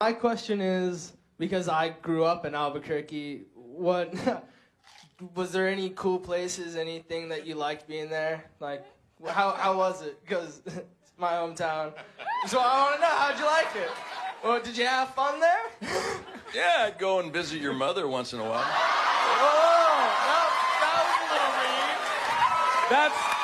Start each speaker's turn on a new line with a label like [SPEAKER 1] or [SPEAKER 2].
[SPEAKER 1] My question is because I grew up in Albuquerque. What was there any cool places? Anything that you liked being there? Like, how how was it? Because it's my hometown. So I want to know how'd you like it? Well, did you have fun there?
[SPEAKER 2] Yeah, I'd go and visit your mother once in a while.
[SPEAKER 1] Oh, that, that was a little mean.
[SPEAKER 3] That's